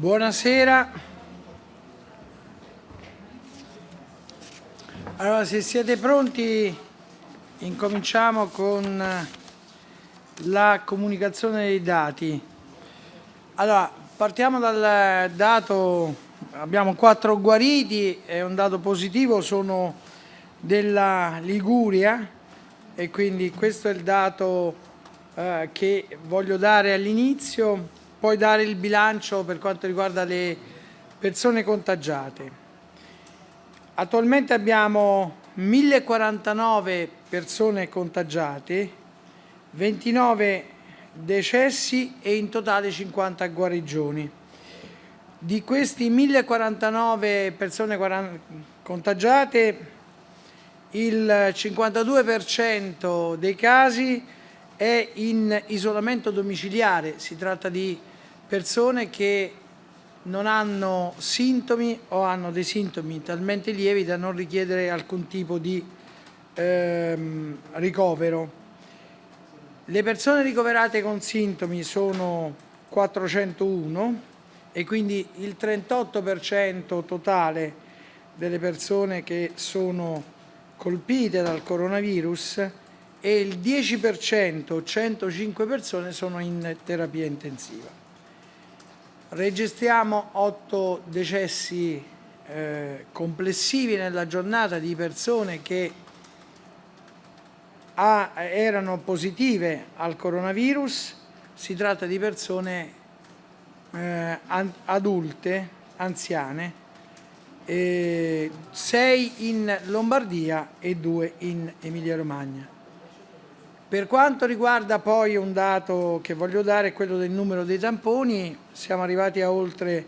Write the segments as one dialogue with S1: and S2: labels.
S1: Buonasera. Allora, se siete pronti, incominciamo con la comunicazione dei dati. Allora, partiamo dal dato, abbiamo quattro guariti e un dato positivo sono della Liguria e quindi questo è il dato eh, che voglio dare all'inizio poi dare il bilancio per quanto riguarda le persone contagiate. Attualmente abbiamo 1049 persone contagiate, 29 decessi e in totale 50 guarigioni. Di questi 1049 persone contagiate, il 52% dei casi è in isolamento domiciliare, si tratta di persone che non hanno sintomi o hanno dei sintomi talmente lievi da non richiedere alcun tipo di ehm, ricovero. Le persone ricoverate con sintomi sono 401 e quindi il 38% totale delle persone che sono colpite dal coronavirus e il 10%, 105 persone, sono in terapia intensiva. Registriamo 8 decessi eh, complessivi nella giornata di persone che a, erano positive al coronavirus, si tratta di persone eh, adulte, anziane, eh, 6 in Lombardia e 2 in Emilia Romagna. Per quanto riguarda poi un dato che voglio dare, quello del numero dei tamponi, siamo arrivati a oltre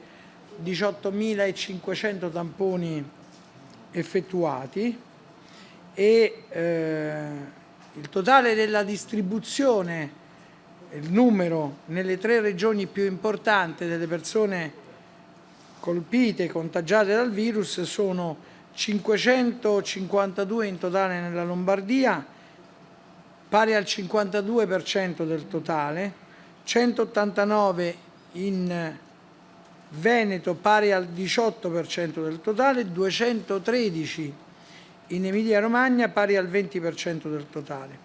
S1: 18.500 tamponi effettuati e eh, il totale della distribuzione, il numero nelle tre regioni più importanti delle persone colpite, contagiate dal virus sono 552 in totale nella Lombardia, pari al 52% del totale, 189 in Veneto pari al 18% del totale, 213 in Emilia Romagna pari al 20% del totale.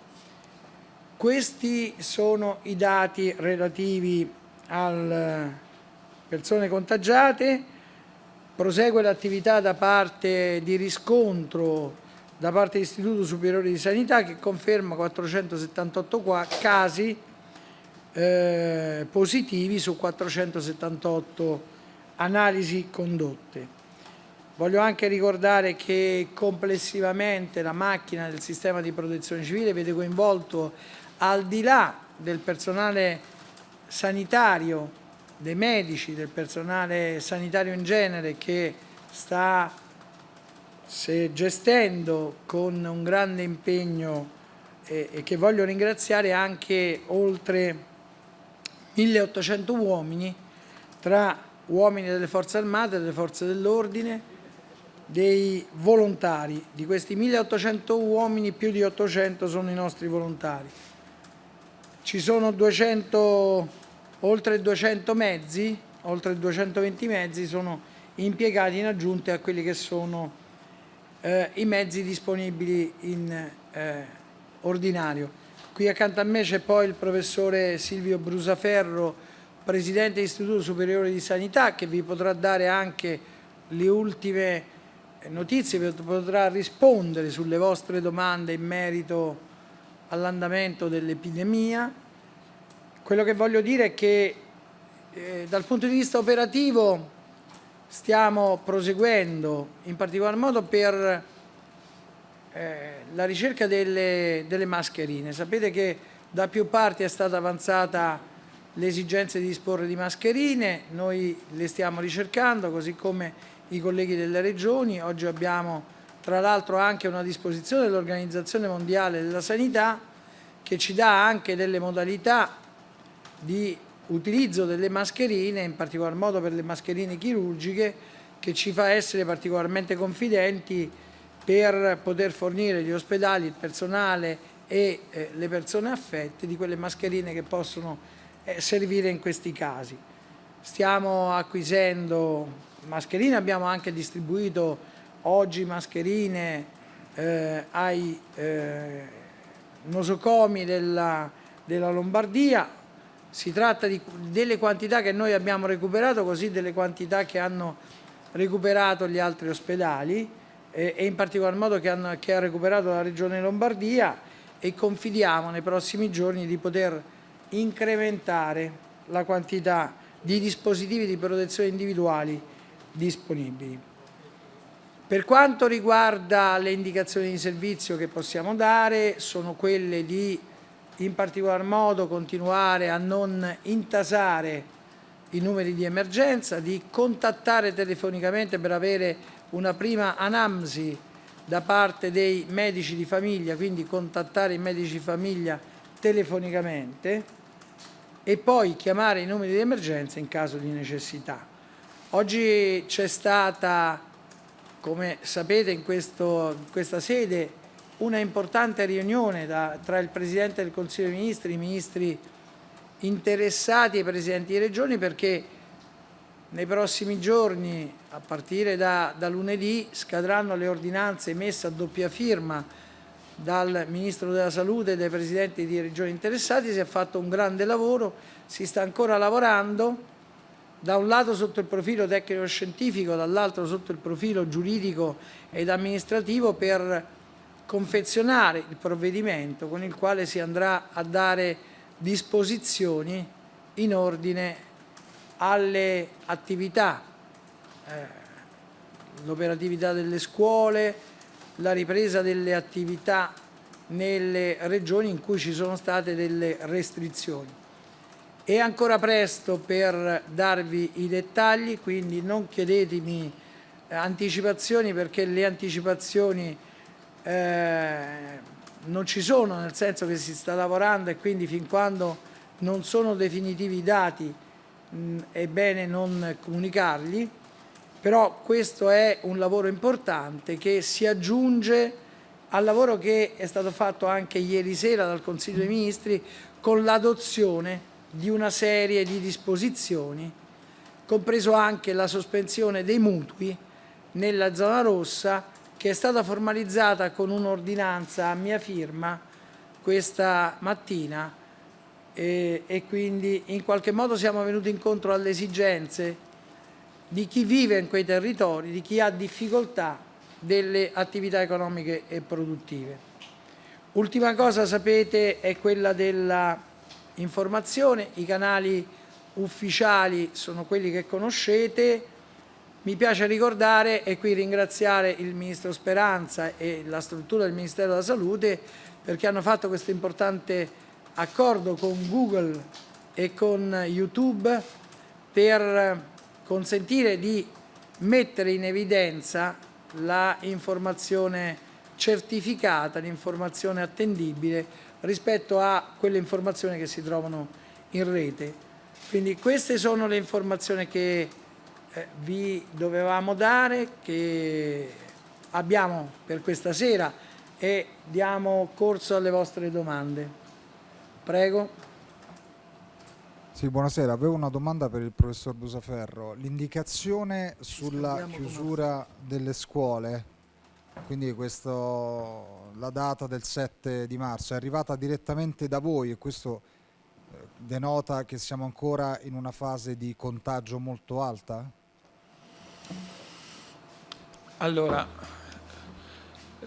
S1: Questi sono i dati relativi alle persone contagiate, prosegue l'attività da parte di riscontro da parte dell'Istituto Superiore di Sanità che conferma 478 casi eh, positivi su 478 analisi condotte. Voglio anche ricordare che complessivamente la macchina del sistema di protezione civile vede coinvolto al di là del personale sanitario, dei medici, del personale sanitario in genere che sta se gestendo con un grande impegno e, che voglio ringraziare anche oltre 1800 uomini tra uomini delle forze armate, delle forze dell'ordine, dei volontari. Di questi 1800 uomini più di 800 sono i nostri volontari. Ci sono 200, oltre 200 mezzi, oltre 220 mezzi sono impiegati in aggiunta a quelli che sono eh, i mezzi disponibili in eh, ordinario. Qui accanto a me c'è poi il professore Silvio Brusaferro, Presidente dell'Istituto Superiore di Sanità, che vi potrà dare anche le ultime notizie, vi potrà rispondere sulle vostre domande in merito all'andamento dell'epidemia. Quello che voglio dire è che eh, dal punto di vista operativo stiamo proseguendo in particolar modo per eh, la ricerca delle, delle, mascherine. Sapete che da più parti è stata avanzata l'esigenza di disporre di mascherine, noi le stiamo ricercando così come i colleghi delle regioni, oggi abbiamo tra l'altro anche una disposizione dell'Organizzazione Mondiale della Sanità che ci dà anche delle modalità di utilizzo delle mascherine, in particolar modo per le mascherine chirurgiche, che ci fa essere particolarmente confidenti per poter fornire gli ospedali, il personale e eh, le persone affette di quelle mascherine che possono eh, servire in questi casi. stiamo acquisendo mascherine, abbiamo anche distribuito oggi mascherine eh, ai eh, nosocomi della, della Lombardia, si tratta di, delle quantità che noi abbiamo recuperato, così delle quantità che hanno recuperato gli altri ospedali eh, e in particolar modo che, hanno, che ha recuperato la Regione Lombardia e confidiamo nei prossimi giorni di poter incrementare la quantità di dispositivi di protezione individuali disponibili. Per quanto riguarda le indicazioni di servizio che possiamo dare, sono quelle di in particolar modo continuare a non intasare i numeri di emergenza, di contattare telefonicamente per avere una prima anamsi da parte dei medici di famiglia, quindi contattare i medici di famiglia telefonicamente e poi chiamare i numeri di emergenza in caso di necessità. Oggi c'è stata, come sapete, in, questo, in questa sede una importante riunione da, tra il Presidente del Consiglio dei Ministri, i ministri interessati e i Presidenti di Regioni perché nei prossimi giorni, a partire da, da lunedì, scadranno le ordinanze emesse a doppia firma dal Ministro della Salute e dai Presidenti di Regioni interessati, si è fatto un grande lavoro, si sta ancora lavorando, da un lato sotto il profilo tecnico-scientifico, dall'altro sotto il profilo giuridico ed amministrativo per confezionare il provvedimento con il quale si andrà a dare disposizioni in ordine alle attività, eh, l'operatività delle scuole, la ripresa delle attività nelle regioni in cui ci sono state delle restrizioni. È ancora presto per darvi i dettagli, quindi non chiedetemi anticipazioni perché le anticipazioni eh, non ci sono, nel senso che si sta lavorando e quindi fin quando non sono definitivi i dati mh, è bene non comunicarli, però questo è un lavoro importante che si aggiunge al lavoro che è stato fatto anche ieri sera dal Consiglio dei Ministri con l'adozione di una serie di disposizioni, compreso anche la sospensione dei mutui nella zona rossa che è stata formalizzata con un'ordinanza a mia firma questa mattina e, e, quindi in qualche modo siamo venuti incontro alle esigenze di chi vive in quei territori, di chi ha difficoltà delle attività economiche e produttive. Ultima cosa sapete è quella dell'informazione, i canali ufficiali sono quelli che conoscete, mi piace ricordare e qui ringraziare il Ministro Speranza e la struttura del Ministero della Salute perché hanno fatto questo importante accordo con Google e con YouTube per consentire di mettere in evidenza la informazione certificata, l'informazione attendibile rispetto a quelle informazioni che si trovano in rete. Quindi queste sono le informazioni che vi dovevamo dare, che abbiamo per questa sera e diamo corso alle vostre domande. Prego.
S2: Sì, buonasera. Avevo una domanda per il professor Busaferro. L'indicazione sulla chiusura delle scuole, quindi questo, la data del 7 di marzo, è arrivata direttamente da voi e questo eh, denota che siamo ancora in una fase di contagio molto alta?
S3: Allora,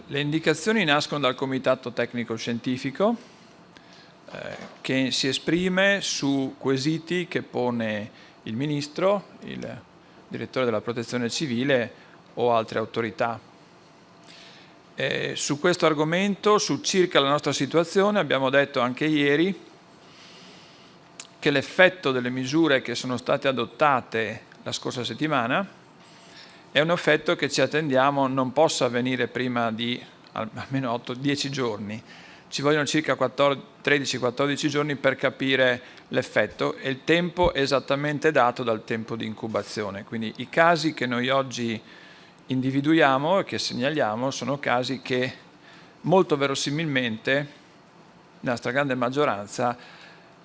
S3: le indicazioni nascono dal Comitato Tecnico Scientifico eh, che si esprime su quesiti che pone il Ministro, il Direttore della Protezione Civile o altre autorità. Eh, su questo argomento, su circa la nostra situazione, abbiamo detto anche ieri che l'effetto delle misure che sono state adottate la scorsa settimana è un effetto che ci attendiamo non possa avvenire prima di almeno 8-10 giorni. Ci vogliono circa 13-14 giorni per capire l'effetto e il tempo esattamente dato dal tempo di incubazione. Quindi i casi che noi oggi individuiamo e che segnaliamo sono casi che molto verosimilmente, nella stragrande maggioranza,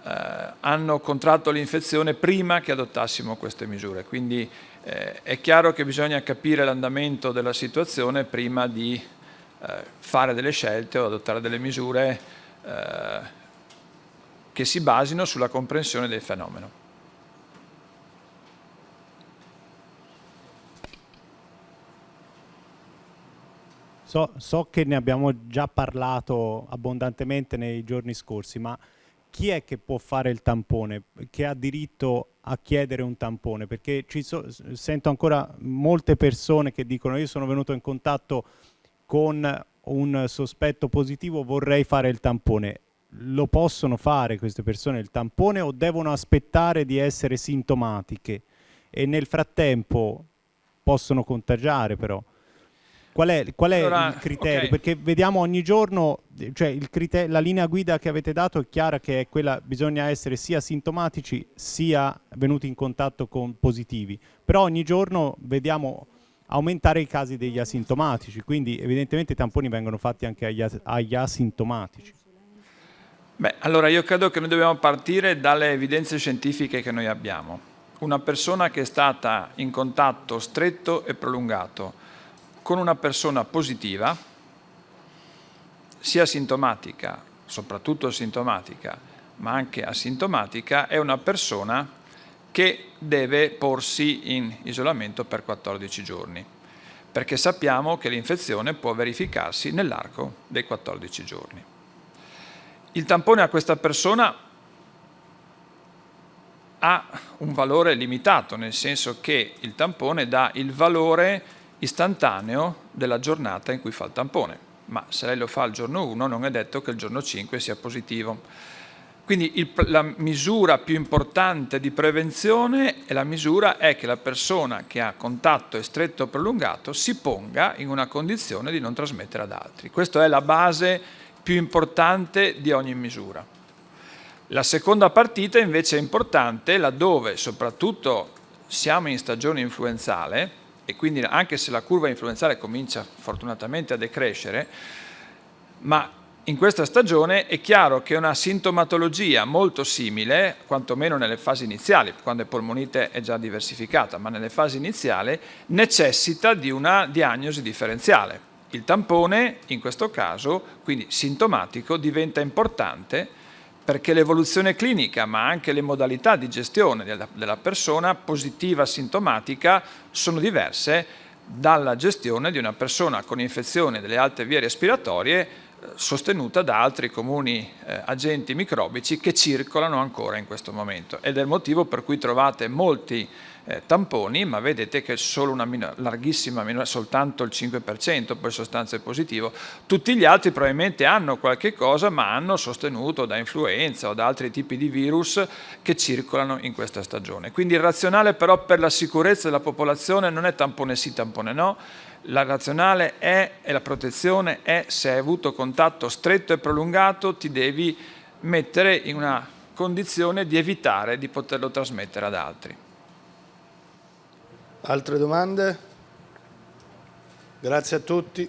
S3: eh, hanno contratto l'infezione prima che adottassimo queste misure. Quindi eh, è chiaro che bisogna capire l'andamento della situazione prima di eh, fare delle scelte o adottare delle misure eh, che si basino sulla comprensione del fenomeno.
S4: So, so, che ne abbiamo già parlato abbondantemente nei giorni scorsi, ma chi è che può fare il tampone, che ha diritto a chiedere un tampone? Perché so, sento ancora molte persone che dicono io sono venuto in contatto con un sospetto positivo, vorrei fare il tampone. Lo possono fare queste persone il tampone o devono aspettare di essere sintomatiche e nel frattempo possono contagiare però? Qual è, qual è allora, il criterio? Okay. Perché vediamo ogni giorno, cioè la linea guida che avete dato è chiara che è quella, bisogna essere sia sintomatici sia venuti in contatto con positivi, però ogni giorno vediamo aumentare i casi degli asintomatici, quindi evidentemente i tamponi vengono fatti anche agli, agli asintomatici.
S3: Beh, allora io credo che noi dobbiamo partire dalle evidenze scientifiche che noi abbiamo. Una persona che è stata in contatto stretto e prolungato con una persona positiva, sia sintomatica, soprattutto sintomatica, ma anche asintomatica, è una persona che deve porsi in isolamento per 14 giorni, perché sappiamo che l'infezione può verificarsi nell'arco dei 14 giorni. Il tampone a questa persona ha un valore limitato, nel senso che il tampone dà il valore istantaneo della giornata in cui fa il tampone, ma se lei lo fa il giorno 1 non è detto che il giorno 5 sia positivo. Quindi il, la misura più importante di prevenzione è la misura è che la persona che ha contatto stretto o prolungato si ponga in una condizione di non trasmettere ad altri. Questa è la base più importante di ogni misura. La seconda partita invece è importante laddove soprattutto siamo in stagione influenzale, e quindi anche se la curva influenzale comincia fortunatamente a decrescere, ma in questa stagione è chiaro che una sintomatologia molto simile, quantomeno nelle fasi iniziali, quando è polmonite è già diversificata, ma nelle fasi iniziali necessita di una diagnosi differenziale. Il tampone, in questo caso, quindi sintomatico, diventa importante perché l'evoluzione clinica ma anche le modalità di gestione della, della persona positiva sintomatica sono diverse dalla gestione di una persona con infezione delle alte vie respiratorie eh, sostenuta da altri comuni eh, agenti microbici che circolano ancora in questo momento. Ed è il motivo per cui trovate molti eh, tamponi, ma vedete che solo una minor, larghissima minoranza, soltanto il 5% poi sostanze positivo. Tutti gli altri probabilmente hanno qualche cosa, ma hanno sostenuto da influenza o da altri tipi di virus che circolano in questa stagione. Quindi il razionale però per la sicurezza della popolazione non è tampone sì, tampone no, la razionale è, e la protezione è se hai avuto contatto stretto e prolungato ti devi mettere in una condizione di evitare di poterlo trasmettere ad altri.
S5: Altre domande? Grazie a tutti.